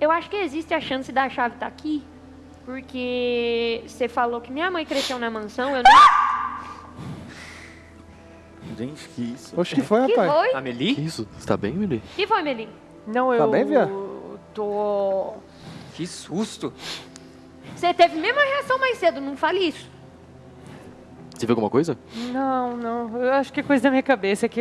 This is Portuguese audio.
Eu acho que existe a chance da chave estar aqui, porque você falou que minha mãe cresceu na mansão, eu não. Gente, que isso? Oxe, que foi, Que rapaz? foi? Amelie? Que isso? Você tá bem, Mili? Que foi, Meli? Não, tá eu... Tá bem, Via? Tô... Que susto. Você teve a mesma reação mais cedo, não fale isso. Você viu alguma coisa? Não, não. Eu acho que é coisa da minha cabeça. Que